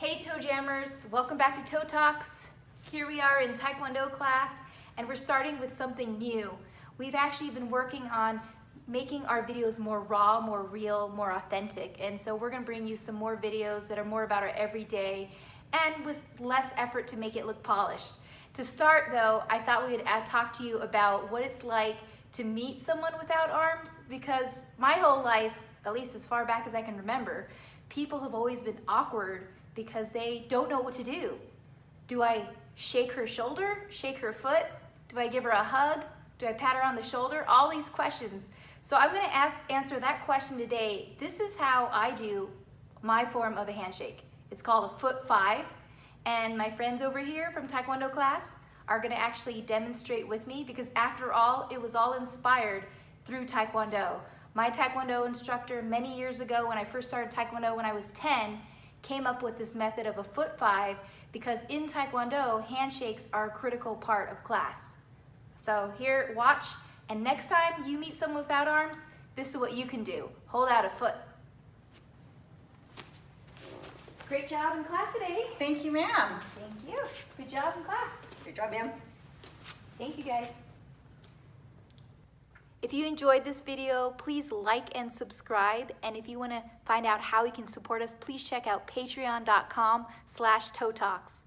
Hey Toe Jammers, welcome back to Toe Talks. Here we are in Taekwondo class and we're starting with something new. We've actually been working on making our videos more raw, more real, more authentic. And so we're gonna bring you some more videos that are more about our everyday and with less effort to make it look polished. To start though, I thought we would uh, talk to you about what it's like to meet someone without arms because my whole life, at least as far back as I can remember, people have always been awkward because they don't know what to do. Do I shake her shoulder, shake her foot? Do I give her a hug? Do I pat her on the shoulder? All these questions. So I'm gonna ask, answer that question today. This is how I do my form of a handshake. It's called a foot five. And my friends over here from Taekwondo class are gonna actually demonstrate with me because after all, it was all inspired through Taekwondo. My Taekwondo instructor many years ago when I first started Taekwondo when I was 10 came up with this method of a foot five because in Taekwondo, handshakes are a critical part of class. So here, watch, and next time you meet someone without arms, this is what you can do. Hold out a foot. Great job in class today. Thank you, ma'am. Thank you. Good job in class. Good job, ma'am. Thank you guys. If you enjoyed this video, please like and subscribe. And if you want to find out how you can support us, please check out patreon.com slash toe talks.